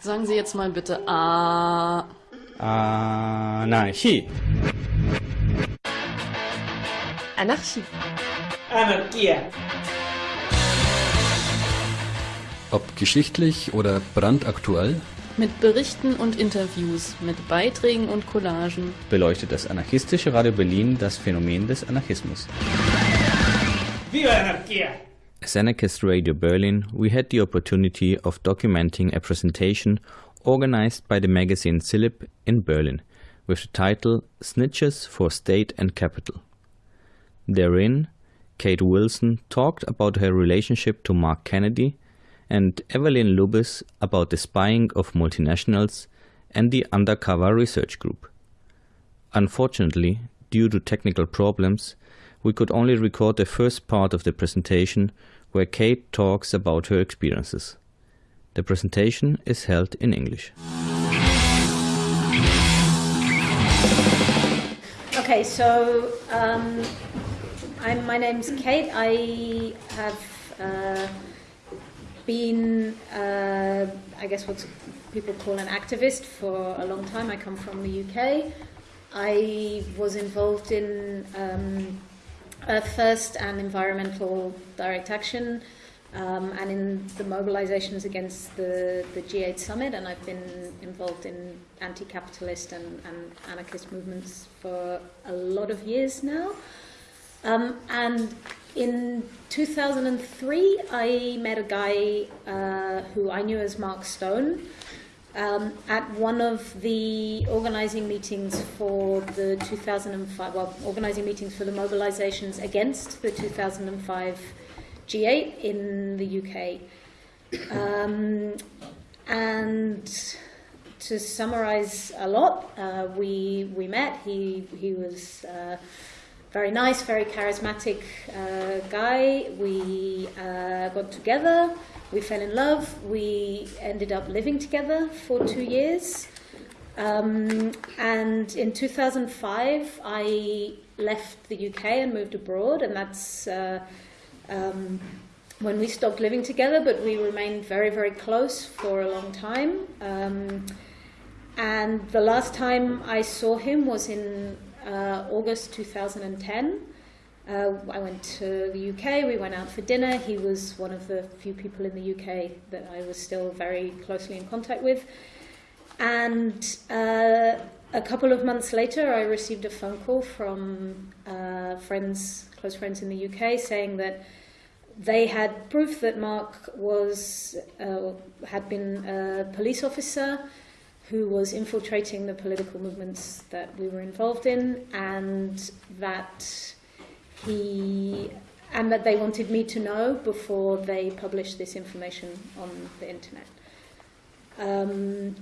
Sagen Sie jetzt mal bitte A. Anarchie. Anarchie. Anarchie. Ob geschichtlich oder brandaktuell, Mit Berichten und Interviews, mit Beiträgen und Collagen. beleuchtet das anarchistische Radio Berlin das Phänomen des Anarchismus. Viva Anarchie! As Anarchist Radio Berlin, we had the opportunity of documenting a presentation organized by the magazine Silip in Berlin with the title Snitches for State and Capital. Therein, Kate Wilson talked about her relationship to Mark Kennedy and Eveline Lubbers about the spying of multinationals and the Undercover Research Group. Unfortunately, due to technical problems, we could only record the first part of the presentation where Kate talks about her experiences. The presentation is held in English. Okay, so um, I'm, my name's Kate. I have uh, been, uh, I guess, what people call an activist for a long time. I come from the UK. I was involved in um, Earth First and environmental direct action, um, and in the mobilizations against the, the G8 summit, and I've been involved in anti-capitalist and, and anarchist movements for a lot of years now. Um, and in 2003, I met a guy uh, who I knew as Mark Stone um, at one of the organizing meetings for the 2005, well, organizing meetings for the mobilizations against the 2005 G8 in the UK. Um, and to summarize a lot, uh, we, we met. He, he was uh, very nice, very charismatic uh, guy. We uh, got together, we fell in love, we ended up living together for two years. Um, and in 2005, I left the UK and moved abroad, and that's uh, um, when we stopped living together, but we remained very, very close for a long time. Um, and the last time I saw him was in uh, August 2010. Uh, I went to the UK, we went out for dinner. He was one of the few people in the UK that I was still very closely in contact with. And uh, a couple of months later, I received a phone call from uh, friends, close friends in the UK, saying that they had proof that Mark was uh, had been a police officer who was infiltrating the political movements that we were involved in, and that he and that they wanted me to know before they published this information on the internet. Um,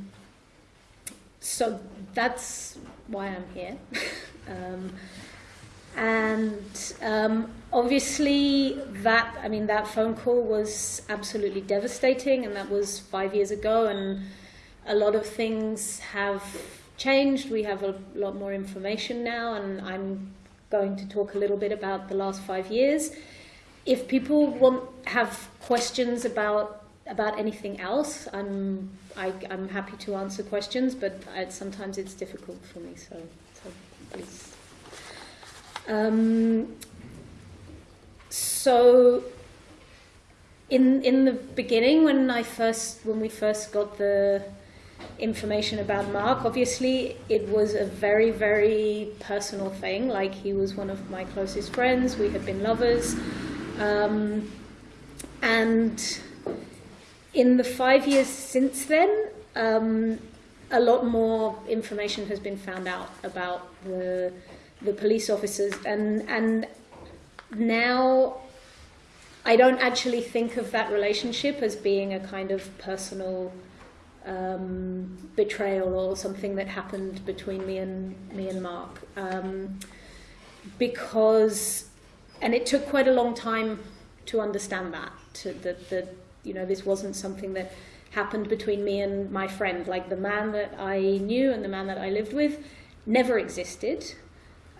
so that's why I'm here. um, and um, obviously, that I mean, that phone call was absolutely devastating, and that was five years ago. And a lot of things have changed. We have a lot more information now, and I'm going to talk a little bit about the last five years. If people want have questions about about anything else, I'm I, I'm happy to answer questions, but I, sometimes it's difficult for me. So, so please. Um, so in in the beginning, when I first when we first got the information about Mark, obviously it was a very very personal thing. Like he was one of my closest friends. We had been lovers, um, and in the five years since then, um, a lot more information has been found out about the the police officers, and and now I don't actually think of that relationship as being a kind of personal um, betrayal or something that happened between me and me and Mark, um, because and it took quite a long time to understand that to that that you know this wasn't something that happened between me and my friend. Like the man that I knew and the man that I lived with never existed.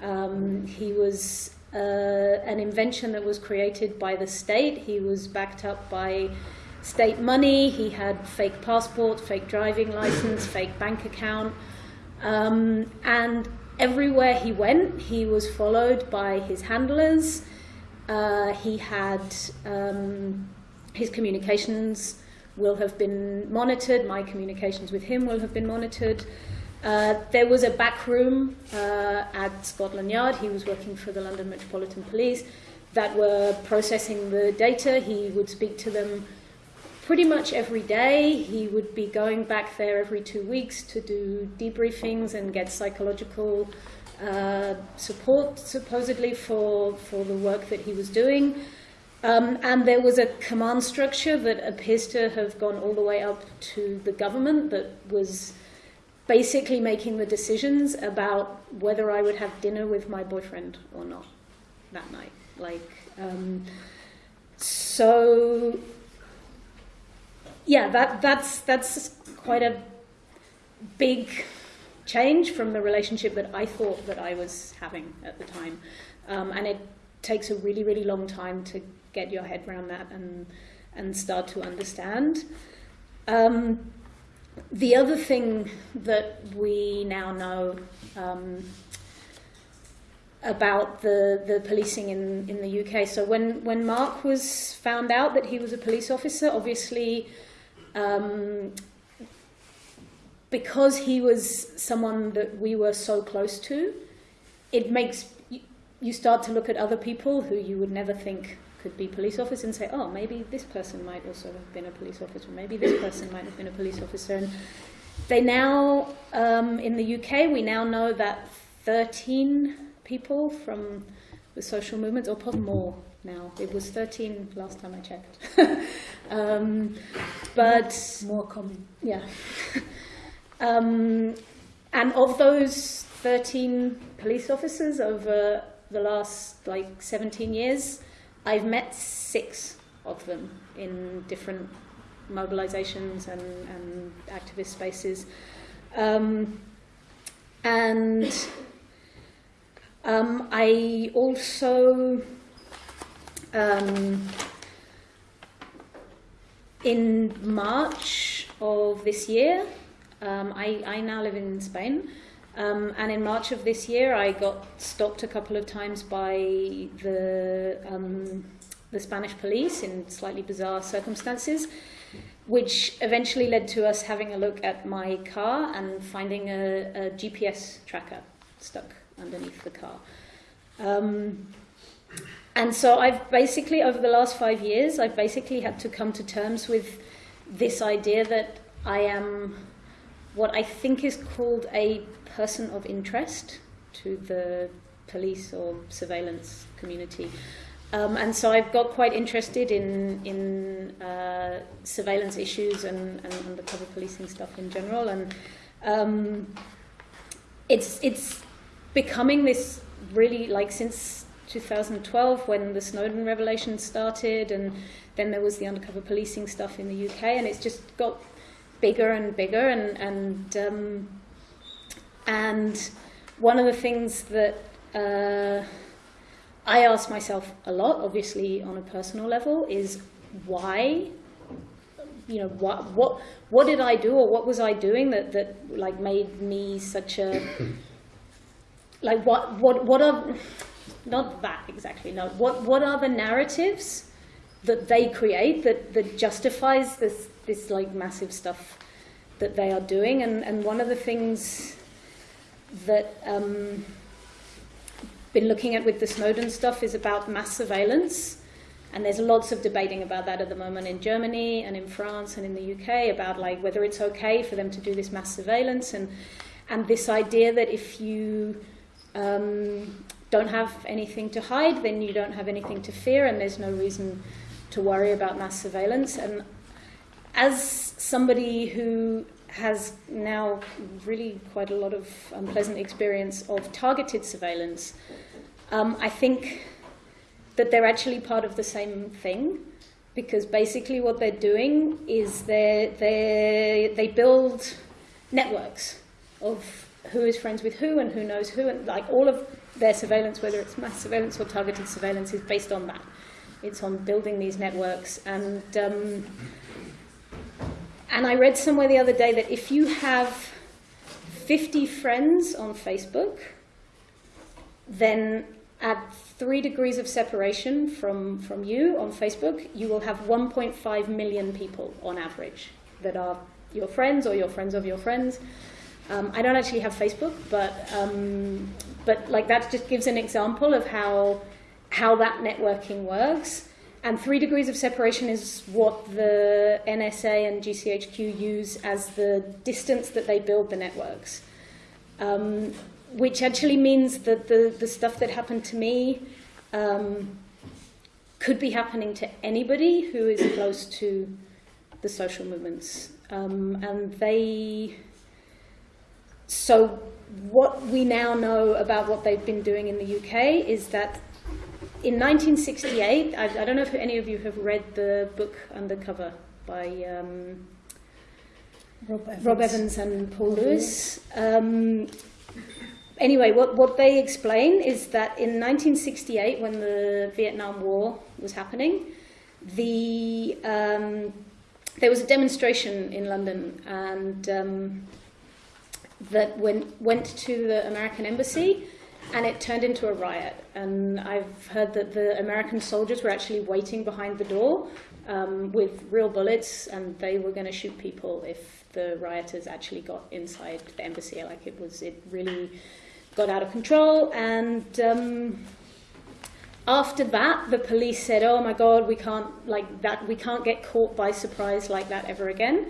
Um, he was uh, an invention that was created by the state. He was backed up by state money. He had fake passport, fake driving license, fake bank account, um, and everywhere he went, he was followed by his handlers. Uh, he had um, his communications will have been monitored. My communications with him will have been monitored. Uh, there was a back room uh, at Scotland Yard. He was working for the London Metropolitan Police that were processing the data. He would speak to them pretty much every day. He would be going back there every two weeks to do debriefings and get psychological uh, support, supposedly, for, for the work that he was doing. Um, and there was a command structure that appears to have gone all the way up to the government that was basically making the decisions about whether I would have dinner with my boyfriend or not that night. Like, um, so yeah, that that's that's quite a big change from the relationship that I thought that I was having at the time, um, and it takes a really really long time to get your head around that and and start to understand. Um, the other thing that we now know um, about the, the policing in, in the UK. So when, when Mark was found out that he was a police officer, obviously um, because he was someone that we were so close to, it makes you, start to look at other people who you would never think could be police officers and say, oh, maybe this person might also have been a police officer, maybe this person might have been a police officer. And they now, um, in the UK, we now know that 13 people from the social movements, or probably more now. It was 13 last time I checked. um, but more, common. Yeah. um, and of those 13 police officers over the last like 17 years, I've met six of them in different mobilizations and, and activist spaces. Um, and um, I also, um, in March of this year, um, I, I now live in Spain. Um, and in March of this year, I got stopped a couple of times by the um, the Spanish police in slightly bizarre circumstances, which eventually led to us having a look at my car and finding a, a GPS tracker stuck underneath the car. Um, and so I've basically, over the last five years, I've basically had to come to terms with this idea that I am what I think is called a person of interest to the police or surveillance community. Um, and so I've got quite interested in in uh, surveillance issues and, and undercover policing stuff in general, and um, it's it's becoming this really like since 2012 when the Snowden revelation started, and then there was the undercover policing stuff in the UK, and it's just got bigger and bigger, and and um, and one of the things that uh, I ask myself a lot, obviously on a personal level, is why you know what what what did I do or what was I doing that that like made me such a like what what what are not that exactly no. What what are the narratives that they create that that justifies this this like massive stuff that they are doing? And and one of the things that um, been looking at with the Snowden stuff is about mass surveillance. And there's lots of debating about that at the moment in Germany and in France and in the UK about like whether it's okay for them to do this mass surveillance. And and this idea that if you um, don't have anything to hide, then you don't have anything to fear, and there's no reason to worry about mass surveillance. And as somebody who has now really quite a lot of unpleasant experience of targeted surveillance, um, I think that they're actually part of the same thing because basically what they're doing is they they they build networks of who is friends with who and who knows who and like all of their surveillance whether it's mass surveillance or targeted surveillance is based on that it's on building these networks and um, and I read somewhere the other day that if you have 50 friends on Facebook, then at three degrees of separation from, from you on Facebook, you will have 1.5 million people on average that are your friends or your friends of your friends. Um, I don't actually have Facebook, but um, but like that just gives an example of how how that networking works. And three degrees of separation is what the NSA and GCHQ use as the distance that they build the networks. Um, which actually means that the, the stuff that happened to me um, could be happening to anybody who is close to the social movements. Um, and they, so what we now know about what they've been doing in the UK is that in 1968, I, I don't know if any of you have read the book Undercover by um, Rob Evans. Rob Evans and Paul Lewis. Um, anyway, what, what they explain is that in 1968, when the Vietnam War was happening, the um, there was a demonstration in London, and um, that went went to the American embassy, and it turned into a riot. And I've heard that the American soldiers were actually waiting behind the door um, with real bullets, and they were going to shoot people if the rioters actually got inside the embassy. Like it was, it really got out of control. And um, after that, the police said, "Oh my God, we can't like that. We can't get caught by surprise like that ever again."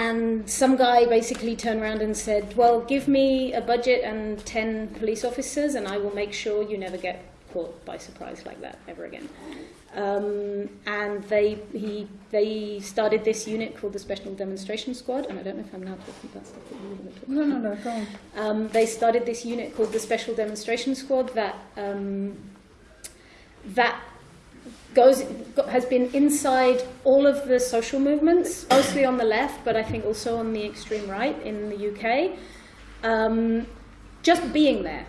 And some guy basically turned around and said, "Well, give me a budget and ten police officers, and I will make sure you never get caught by surprise like that ever again." Um, and they he they started this unit called the Special Demonstration Squad. And I don't know if I'm now talking about stuff that you going to talk No, no, no, go on. um, they started this unit called the Special Demonstration Squad that um, that goes has been inside all of the social movements, mostly on the left, but I think also on the extreme right in the UK. Um, just being there,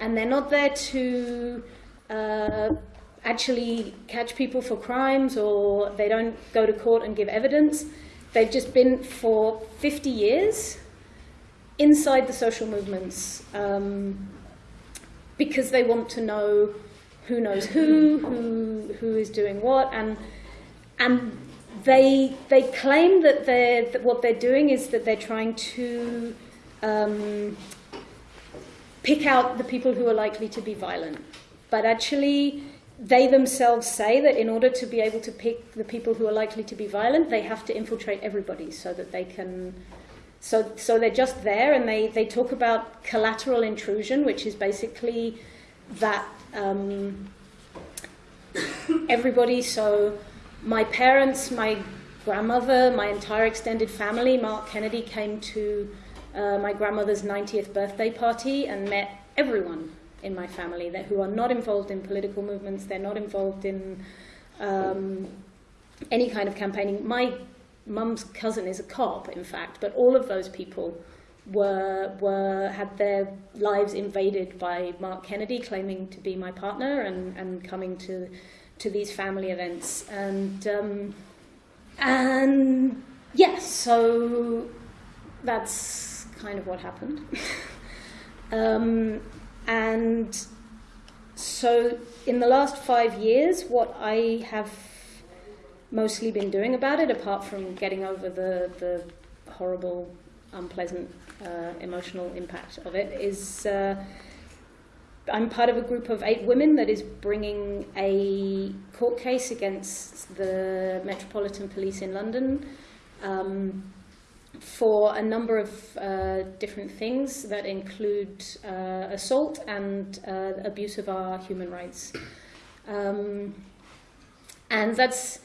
and they're not there to. Uh, actually catch people for crimes or they don't go to court and give evidence. They've just been for 50 years inside the social movements um, because they want to know who knows who, who, who is doing what, and, and they, they claim that, they're, that what they're doing is that they're trying to um, pick out the people who are likely to be violent. But actually, they themselves say that in order to be able to pick the people who are likely to be violent, they have to infiltrate everybody so that they can. So, so they're just there, and they, they talk about collateral intrusion, which is basically that um, everybody. So, my parents, my grandmother, my entire extended family, Mark Kennedy came to uh, my grandmother's 90th birthday party and met everyone in my family that who are not involved in political movements. They're not involved in um, any kind of campaigning. My mum's cousin is a cop, in fact, but all of those people were were had their lives invaded by Mark Kennedy claiming to be my partner and, and coming to to these family events and um, and yes, yeah, so that's kind of what happened. um, and so, in the last five years, what I have mostly been doing about it, apart from getting over the, the horrible, unpleasant uh, emotional impact of it, is uh, I'm part of a group of eight women that is bringing a court case against the Metropolitan Police in London. Um, for a number of uh, different things that include uh, assault and uh, abuse of our human rights. Um, and that's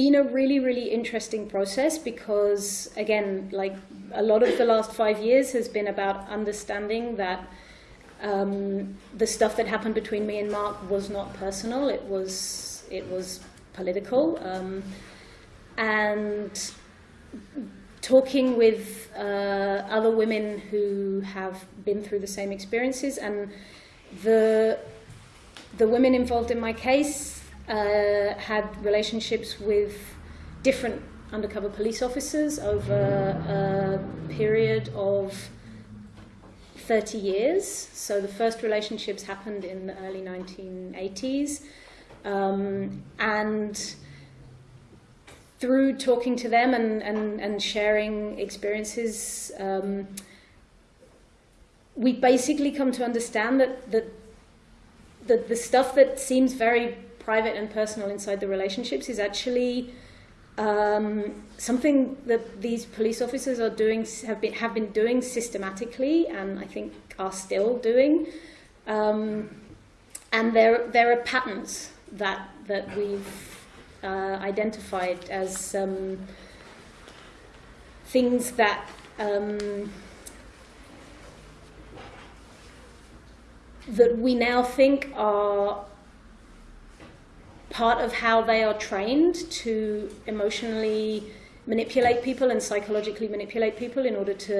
been a really, really interesting process because, again, like a lot of the last five years has been about understanding that um, the stuff that happened between me and Mark was not personal, it was, it was political. Um, and talking with uh, other women who have been through the same experiences, and the the women involved in my case uh, had relationships with different undercover police officers over a period of 30 years. So the first relationships happened in the early 1980s. Um, and through talking to them and, and, and sharing experiences, um, we basically come to understand that, that the, the stuff that seems very private and personal inside the relationships is actually um, something that these police officers are doing have been have been doing systematically, and I think are still doing. Um, and there there are patterns that that we've uh, identified as um, things that. Um, that we now think are part of how they are trained to emotionally manipulate people and psychologically manipulate people in order to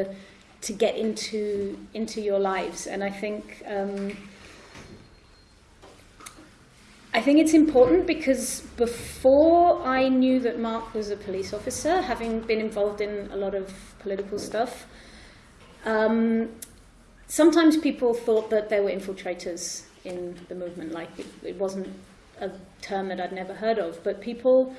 to get into into your lives. And I think um, I think it's important because before I knew that Mark was a police officer, having been involved in a lot of political stuff, um, sometimes people thought that there were infiltrators in the movement. Like it, it wasn't a term that I'd never heard of, but people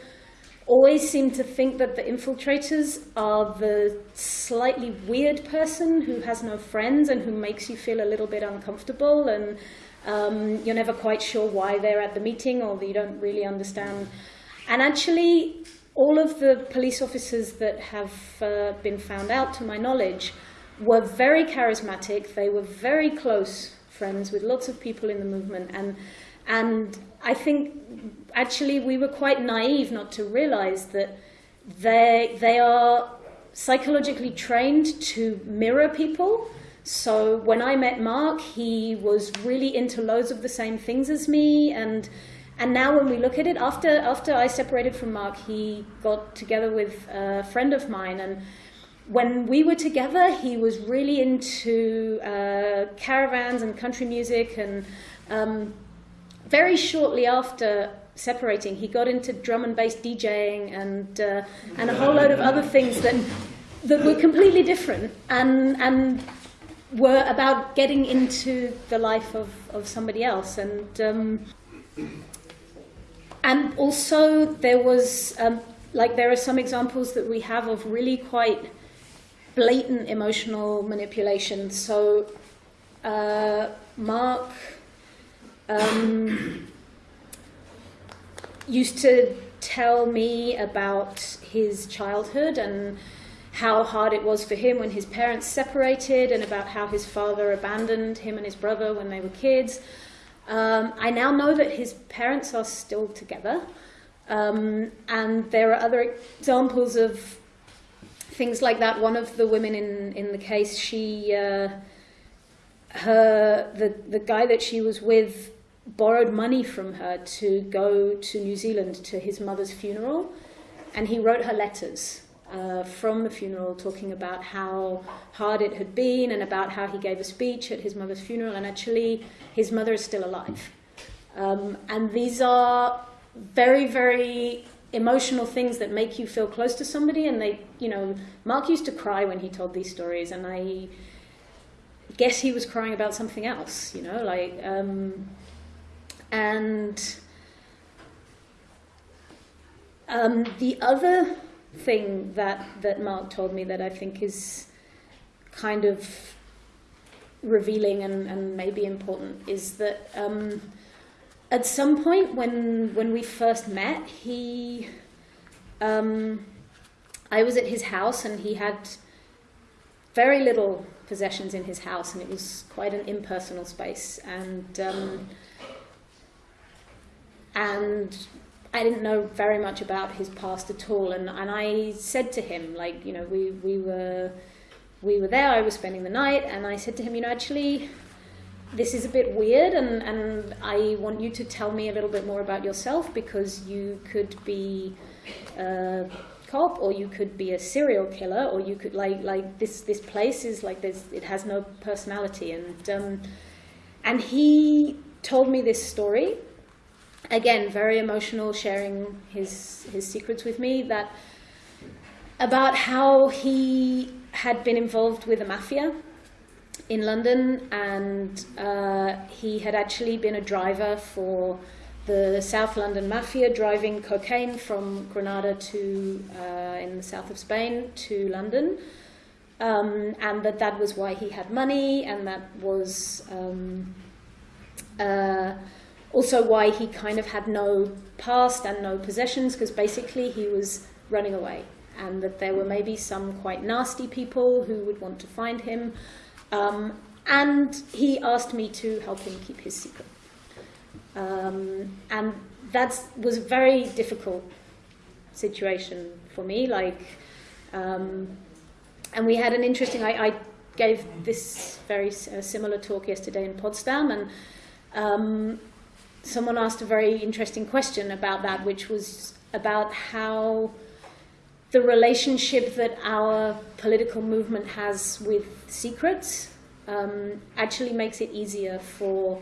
always seem to think that the infiltrators are the slightly weird person who has no friends and who makes you feel a little bit uncomfortable and um, you're never quite sure why they're at the meeting or you don't really understand. And actually, all of the police officers that have uh, been found out, to my knowledge, were very charismatic. They were very close friends with lots of people in the movement. And, and I think actually we were quite naive not to realize that they, they are psychologically trained to mirror people. So when I met Mark, he was really into loads of the same things as me. And, and now when we look at it, after, after I separated from Mark, he got together with a friend of mine. And when we were together, he was really into uh, caravans and country music. And um, very shortly after separating, he got into drum and bass DJing and uh, and a whole load of other things that that were completely different and and were about getting into the life of, of somebody else. And um, and also there was um, like there are some examples that we have of really quite blatant emotional manipulation. So uh, Mark um, used to tell me about his childhood and how hard it was for him when his parents separated and about how his father abandoned him and his brother when they were kids. Um, I now know that his parents are still together. Um, and there are other examples of things like that. One of the women in, in the case, she, uh, her, the, the guy that she was with borrowed money from her to go to New Zealand to his mother's funeral, and he wrote her letters uh, from the funeral talking about how hard it had been and about how he gave a speech at his mother's funeral, and actually his mother is still alive. Um, and these are very, very emotional things that make you feel close to somebody, and they, you know, Mark used to cry when he told these stories, and I guess he was crying about something else, you know, like. Um, and um, the other thing that, that Mark told me that I think is kind of revealing and, and maybe important is that um, at some point when when we first met, he um, I was at his house and he had very little possessions in his house and it was quite an impersonal space and um, and I didn't know very much about his past at all. And, and I said to him, like, you know, we, we were we were there, I was spending the night, and I said to him, you know, actually, this is a bit weird, and, and I want you to tell me a little bit more about yourself because you could be a cop, or you could be a serial killer, or you could like like this this place is like this, it has no personality, and um, and he told me this story again, very emotional, sharing his his secrets with me. That about how he had been involved with the mafia in London, and uh, he had actually been a driver for the South London Mafia, driving cocaine from Granada to uh, in the south of Spain to London, um, and that that was why he had money, and that was um, uh, also why he kind of had no past and no possessions, because basically he was running away, and that there were maybe some quite nasty people who would want to find him. Um, and he asked me to help him keep his secret. Um, and that was a very difficult situation for me. Like, um, and we had an interesting. I, I gave this very uh, similar talk yesterday in Potsdam, and um, someone asked a very interesting question about that, which was about how the relationship that our political movement has with secrets um, actually makes it easier for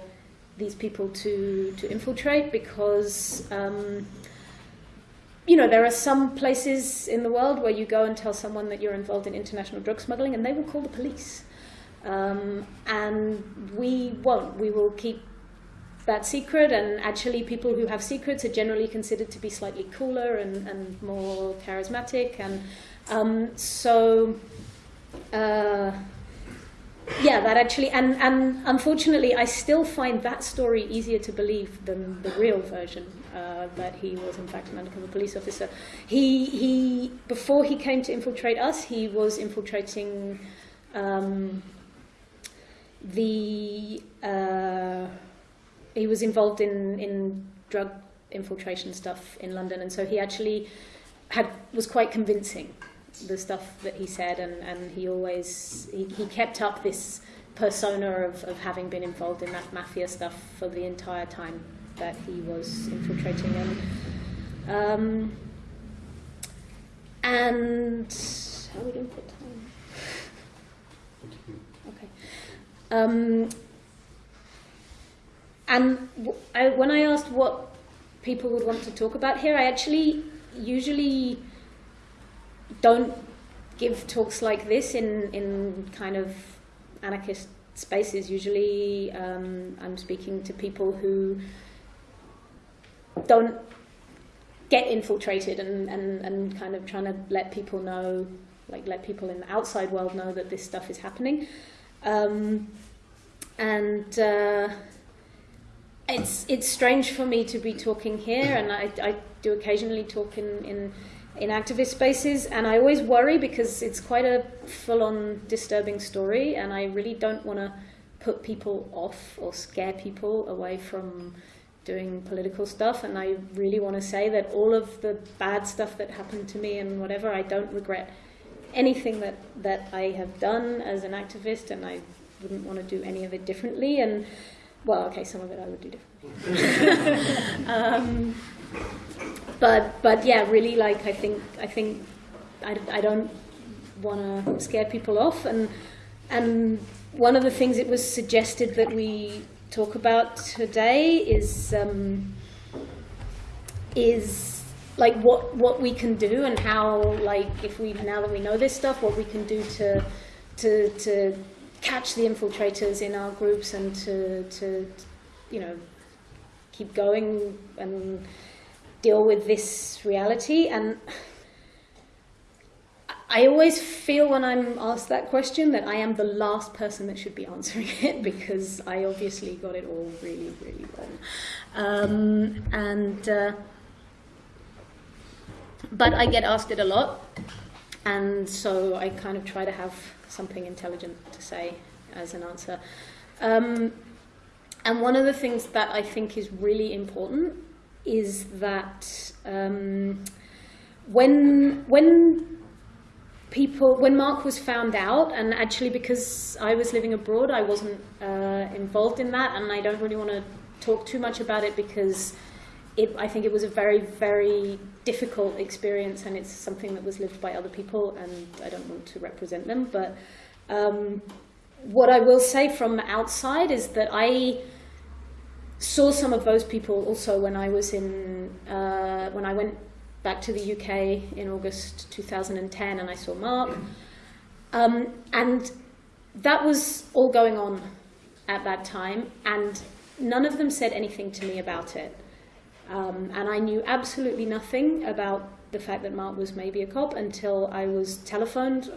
these people to, to infiltrate because, um, you know, there are some places in the world where you go and tell someone that you're involved in international drug smuggling and they will call the police. Um, and we won't. We will keep that secret, and actually, people who have secrets are generally considered to be slightly cooler and, and more charismatic. And um, so, uh, yeah, that actually, and, and unfortunately, I still find that story easier to believe than the real version uh, that he was in fact an undercover police officer. He, he, before he came to infiltrate us, he was infiltrating um, the. Uh, he was involved in in drug infiltration stuff in London, and so he actually had was quite convincing the stuff that he said, and, and he always he, he kept up this persona of, of having been involved in that mafia stuff for the entire time that he was infiltrating them. Um, and how are we doing for time? Okay. Um, and when I asked what people would want to talk about here, I actually usually don't give talks like this in, in kind of anarchist spaces. Usually um, I'm speaking to people who don't get infiltrated and, and, and kind of trying to let people know, like let people in the outside world know that this stuff is happening. Um, and uh, it's it's strange for me to be talking here, and I, I do occasionally talk in, in in activist spaces, and I always worry because it's quite a full-on disturbing story, and I really don't want to put people off or scare people away from doing political stuff. And I really want to say that all of the bad stuff that happened to me and whatever, I don't regret anything that that I have done as an activist, and I wouldn't want to do any of it differently. And well, okay, some of it I would do differently. um, but but yeah, really, like I think I think I, I don't want to scare people off, and and one of the things it was suggested that we talk about today is um, is like what what we can do and how like if we now that we know this stuff, what we can do to to to catch the infiltrators in our groups and to to you know keep going and deal with this reality. And I always feel when I'm asked that question that I am the last person that should be answering it because I obviously got it all really, really wrong. Um, and uh, but I get asked it a lot, and so I kind of try to have something intelligent to say as an answer. Um, and one of the things that I think is really important is that um, when when people when Mark was found out, and actually because I was living abroad, I wasn't uh, involved in that, and I don't really want to talk too much about it because it, I think it was a very very difficult experience, and it's something that was lived by other people, and I don't want to represent them, but. Um, what I will say from outside is that I saw some of those people also when I was in uh, when I went back to the UK in August 2010 and I saw Mark. Um, and that was all going on at that time, and none of them said anything to me about it. Um, and I knew absolutely nothing about the fact that Mark was maybe a cop until I was telephoned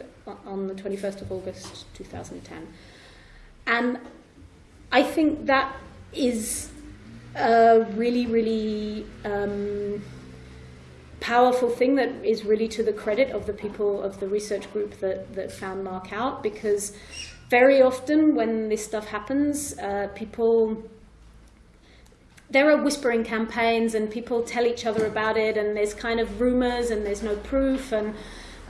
on the 21st of August 2010. And I think that is a really, really um, powerful thing that is really to the credit of the people of the research group that, that found Mark out because very often when this stuff happens, uh, people there are whispering campaigns and people tell each other about it and there's kind of rumors and there's no proof and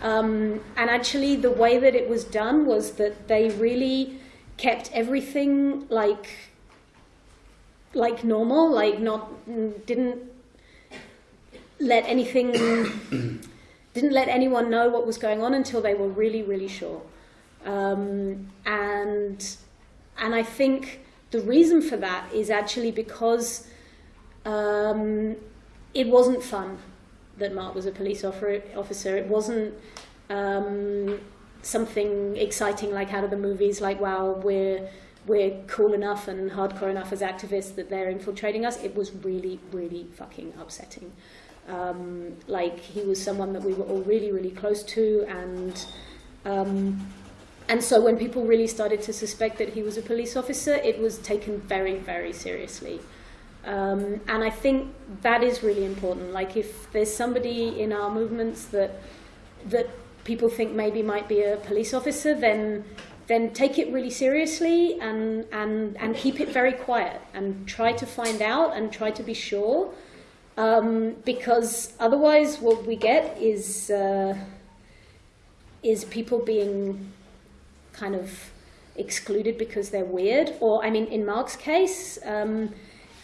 um, and actually the way that it was done was that they really kept everything like like normal like not didn't let anything didn't let anyone know what was going on until they were really really sure um, and and I think the reason for that is actually because um, it wasn't fun that Mark was a police officer. It wasn't um, something exciting like out of the movies, like wow, we're we're cool enough and hardcore enough as activists that they're infiltrating us. It was really, really fucking upsetting. Um, like he was someone that we were all really, really close to, and um, and so when people really started to suspect that he was a police officer, it was taken very, very seriously. Um, and I think that is really important. Like if there's somebody in our movements that that people think maybe might be a police officer, then then take it really seriously and and and keep it very quiet and try to find out and try to be sure. Um, because otherwise, what we get is uh, is people being kind of excluded because they're weird. Or I mean, in Mark's case. Um,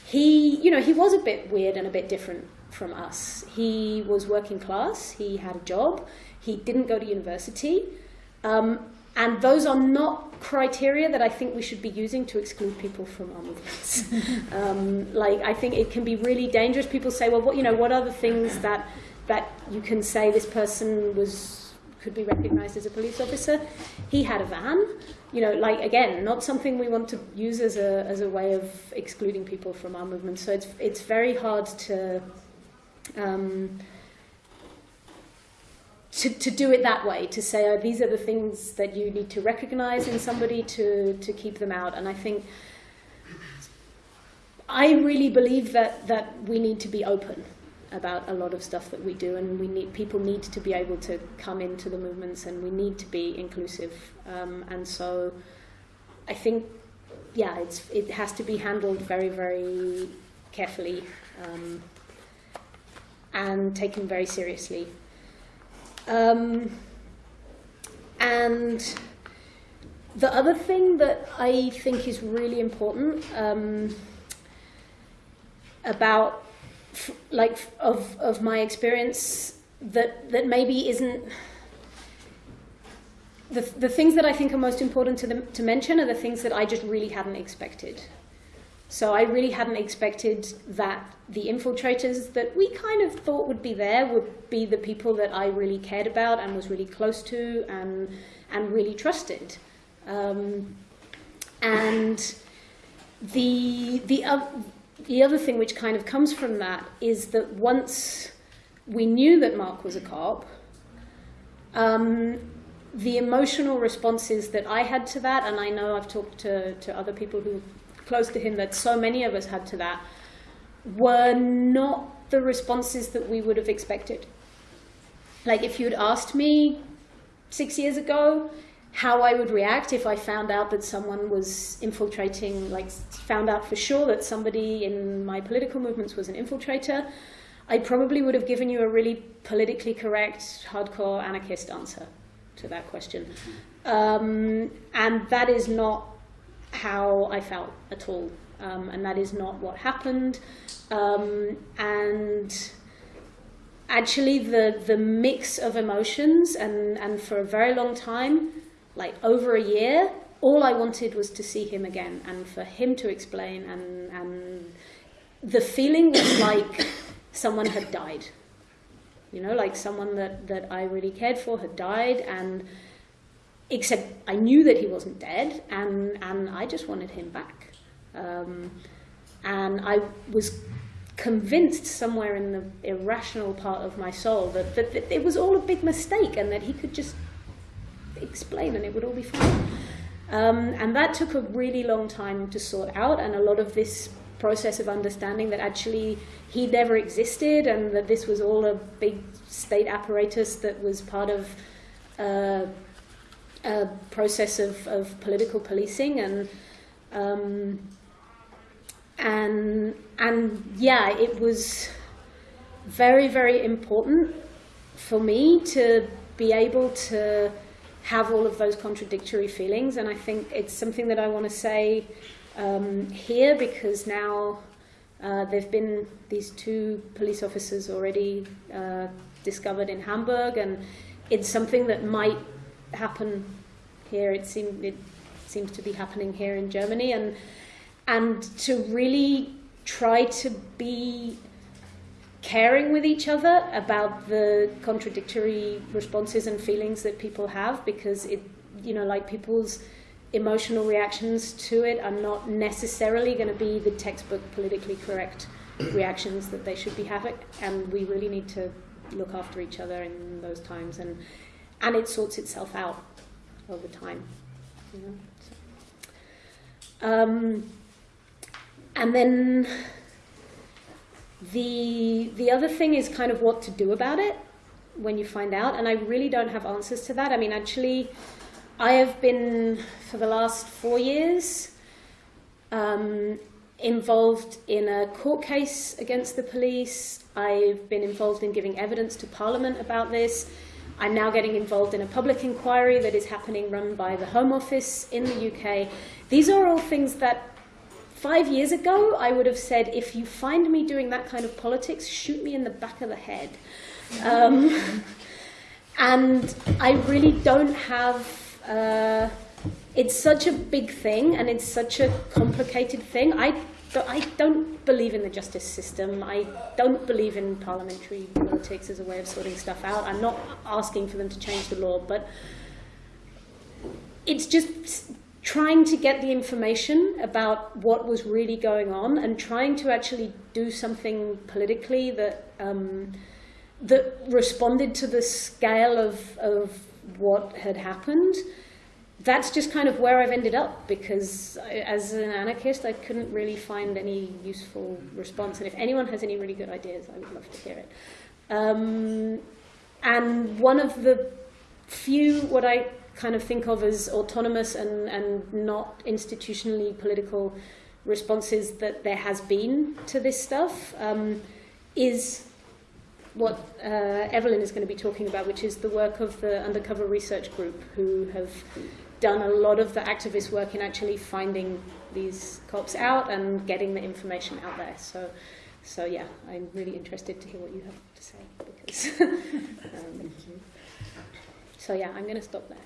he, you know, he was a bit weird and a bit different from us. He was working class, he had a job, he didn't go to university. Um, and those are not criteria that I think we should be using to exclude people from our movements. um, like, I think it can be really dangerous. People say, well, what, you know, what are the things that, that you can say this person was could be recognized as a police officer. He had a van, you know, like again, not something we want to use as a as a way of excluding people from our movement. So it's it's very hard to. Um, to, to do it that way, to say, oh, these are the things that you need to recognize in somebody to, to keep them out. And I think I really believe that, that we need to be open about a lot of stuff that we do, and we need people need to be able to come into the movements, and we need to be inclusive. Um, and so, I think, yeah, it's it has to be handled very, very carefully um, and taken very seriously. Um, and the other thing that I think is really important um, about like of of my experience that that maybe isn't the the things that I think are most important to to mention are the things that I just really hadn't expected. So I really hadn't expected that the infiltrators that we kind of thought would be there would be the people that I really cared about and was really close to and and really trusted. Um, and the the uh, the other thing which kind of comes from that is that once we knew that Mark was a cop, um, the emotional responses that I had to that, and I know I've talked to, to other people who close to him that so many of us had to that, were not the responses that we would have expected. Like if you'd asked me six years ago, how I would react if I found out that someone was infiltrating, like found out for sure that somebody in my political movements was an infiltrator, I probably would have given you a really politically correct, hardcore anarchist answer to that question. Um, and that is not how I felt at all. Um, and that is not what happened. Um, and actually, the, the mix of emotions, and, and for a very long time, like over a year, all I wanted was to see him again and for him to explain. And, and the feeling was like someone had died. You know, like someone that, that I really cared for had died, and except I knew that he wasn't dead, and, and I just wanted him back. Um, and I was convinced somewhere in the irrational part of my soul that, that, that it was all a big mistake and that he could just explain and it would all be fine. Um, and that took a really long time to sort out, and a lot of this process of understanding that actually he never existed and that this was all a big state apparatus that was part of uh, a process of, of political policing and um, and and yeah, it was very very important for me to be able to have all of those contradictory feelings, and I think it's something that I want to say um, here because now uh, there've been these two police officers already uh, discovered in Hamburg, and it's something that might happen here. It seems it seems to be happening here in Germany, and and to really try to be caring with each other about the contradictory responses and feelings that people have because it you know like people's emotional reactions to it are not necessarily going to be the textbook politically correct reactions that they should be having. And we really need to look after each other in those times. And and it sorts itself out time you know so. um, and then the the other thing is kind of what to do about it when you find out, and I really don't have answers to that. I mean, actually, I have been for the last four years um, involved in a court case against the police. I've been involved in giving evidence to Parliament about this. I'm now getting involved in a public inquiry that is happening, run by the Home Office in the UK. These are all things that Five years ago, I would have said, if you find me doing that kind of politics, shoot me in the back of the head. Um, and I really don't have. Uh, it's such a big thing and it's such a complicated thing. I, I don't believe in the justice system. I don't believe in parliamentary politics as a way of sorting stuff out. I'm not asking for them to change the law, but it's just trying to get the information about what was really going on and trying to actually do something politically that um, that responded to the scale of, of what had happened. That's just kind of where I've ended up because I, as an anarchist, I couldn't really find any useful response. And if anyone has any really good ideas, I would love to hear it. Um, and one of the few, what I kind of think of as autonomous and, and not institutionally political responses that there has been to this stuff um, is what uh, Eveline is going to be talking about, which is the work of the Undercover Research Group, who have done a lot of the activist work in actually finding these cops out and getting the information out there. So, so yeah, I'm really interested to hear what you have to say. Because um, so yeah, I'm going to stop there.